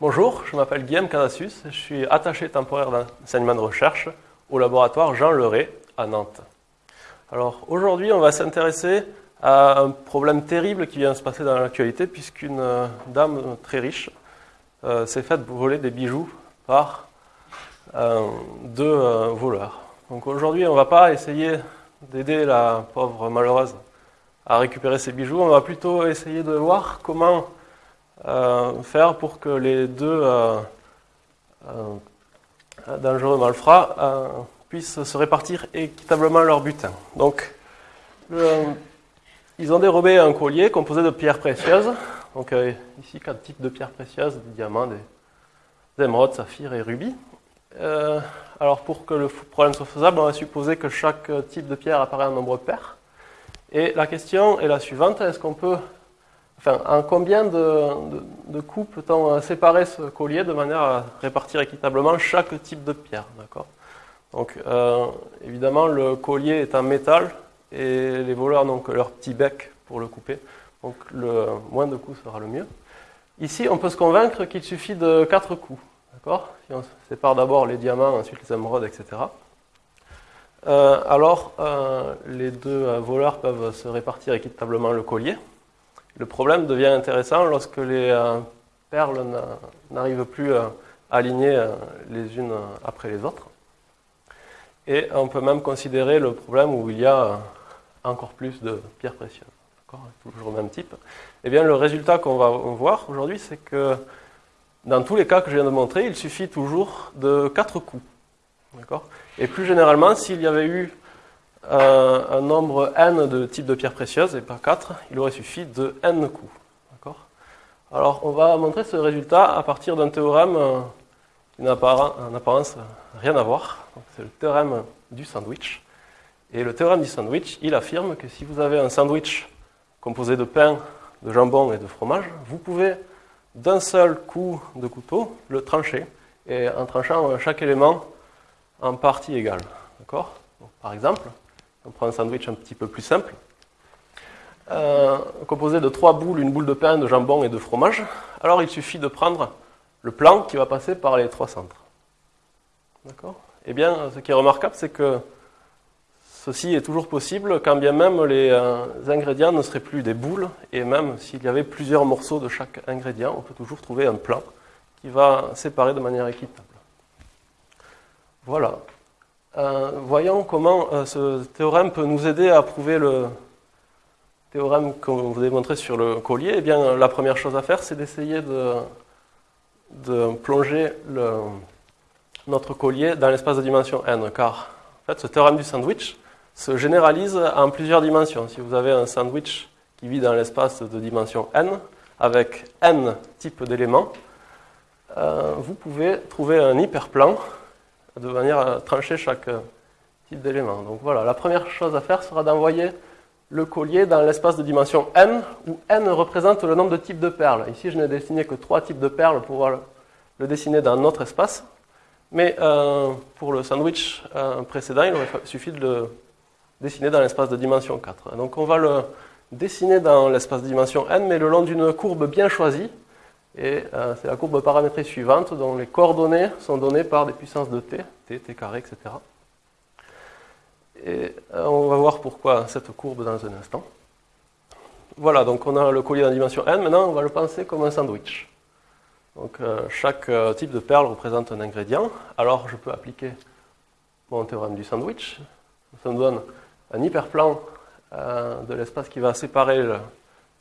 Bonjour, je m'appelle Guillaume Canassus, je suis attaché temporaire d'enseignement de recherche au laboratoire Jean Leray à Nantes. Alors aujourd'hui, on va s'intéresser à un problème terrible qui vient de se passer dans l'actualité puisqu'une euh, dame très riche euh, s'est faite voler des bijoux par euh, deux voleurs. Donc aujourd'hui, on ne va pas essayer d'aider la pauvre malheureuse à récupérer ses bijoux, on va plutôt essayer de voir comment faire pour que les deux euh, euh, dangereux malfrats puissent se répartir équitablement leur butin. Donc, ils ont dérobé un collier composé de pierres précieuses. Donc ici, quatre types de pierres précieuses, des diamants, des, émeraudes, saphirs et rubis. alors pour que le problème soit faisable, on va supposer que chaque type de pierre apparaît en nombre pair. Et la question est la suivante, est-ce qu'on peut Enfin, en combien de, coups peut-on séparer ce collier de manière à répartir équitablement chaque type de pierre D'accord? Donc, euh, évidemment, le collier est en métal et les voleurs n'ont que leur petit bec pour le couper. Donc, le moins de coups sera le mieux. Ici, on peut se convaincre qu'il suffit de 4 coups. D'accord? Si on sépare d'abord les diamants, ensuite les émeraudes, etc. Euh, alors, euh, les deux voleurs peuvent se répartir équitablement le collier. Le problème devient intéressant lorsque les euh, perles n'arrivent plus à aligner euh, les unes après les autres. Et on peut même considérer le problème où il y a euh, encore plus de pierres précieuses. Toujours le même type. Eh bien, le résultat qu'on va voir aujourd'hui, c'est que dans tous les cas que je viens de montrer, il suffit toujours de quatre coups. Et plus généralement, s'il y avait eu un nombre n de types de pierres précieuses et pas 4, il aurait suffi de n coups. Alors on va montrer ce résultat à partir d'un théorème euh, qui n'a en apparence rien à voir. C'est le théorème du sandwich. Et le théorème du sandwich, il affirme que si vous avez un sandwich composé de pain, de jambon et de fromage, vous pouvez d'un seul coup de couteau le trancher, et en tranchant chaque élément en partie égale. D'accord? Par exemple, on prend un sandwich un petit peu plus simple. Euh, composé de trois boules, une boule de pain, de jambon et de fromage. Alors il suffit de prendre le plan qui va passer par les trois centres. D'accord? Eh bien, ce qui est remarquable, c'est que ceci est toujours possible quand bien même les euh, ingrédients ne seraient plus des boules, et même s'il y avait plusieurs morceaux de chaque ingrédient, on peut toujours trouver un plan qui va séparer de manière équitable. Voilà. Euh, voyons comment euh, ce théorème peut nous aider à prouver le théorème qu'on vous a montré sur le collier. Eh bien, la première chose à faire, c'est d'essayer de, plonger notre collier dans l'espace de dimension n, car en fait, ce théorème du sandwich se généralise en plusieurs dimensions. Si vous avez un sandwich qui vit dans l'espace de dimension n, avec n types d'éléments, euh, vous pouvez trouver un hyperplan de manière à trancher chaque euh, type d'élément. Donc voilà, la première chose à faire sera d'envoyer le collier dans l'espace de dimension n, où n représente le nombre de types de perles. Ici, je n'ai dessiné que trois types de perles pour pouvoir le dessiner dans notre espace. Mais euh, pour le sandwich euh, précédent, il aurait suffi de le dessiner dans l'espace de dimension 4. Donc on va le dessiner dans l'espace de dimension n, mais le long d'une courbe bien choisie, et euh, c'est la courbe paramétrique suivante dont les coordonnées sont données par des puissances de t, t, t carré, etc. Et euh, on va voir pourquoi cette courbe dans un instant. Voilà, donc on a le collier dans la dimension n. Maintenant, on va le penser comme un sandwich. Donc euh, chaque type de perle représente un ingrédient. Alors je peux appliquer mon théorème du sandwich. Ça me donne un hyperplan de l'espace qui va séparer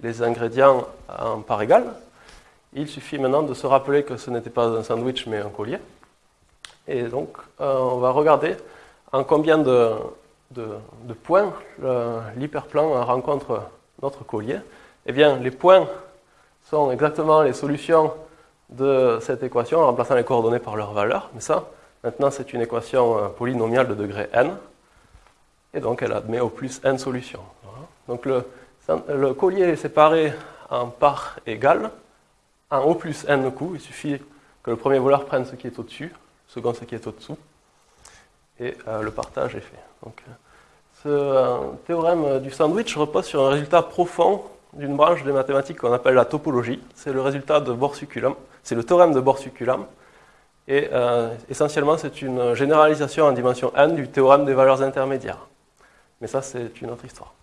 les ingrédients en parts égales. Il suffit maintenant de se rappeler que ce n'était pas un sandwich mais un collier. Et donc, euh, on va regarder en combien de, points l'hyperplan rencontre notre collier. Eh bien, les points sont exactement les solutions de cette équation en remplaçant les coordonnées par leur valeur. Mais ça, maintenant, c'est une équation euh, polynomiale de degré n. Et donc, elle admet au plus n solutions. Donc, le collier est séparé en parts égales un O plus N au coup. Il suffit que le premier voleur prenne ce qui est au-dessus, le second ce qui est au-dessous, et euh, le partage est fait. Donc, euh, ce euh, théorème du sandwich repose sur un résultat profond d'une branche des mathématiques qu'on appelle la topologie. C'est le résultat de Borsukulam. C'est le théorème de Borsukulam. Et essentiellement, c'est une généralisation en dimension n du théorème des valeurs intermédiaires. Mais ça, c'est une autre histoire.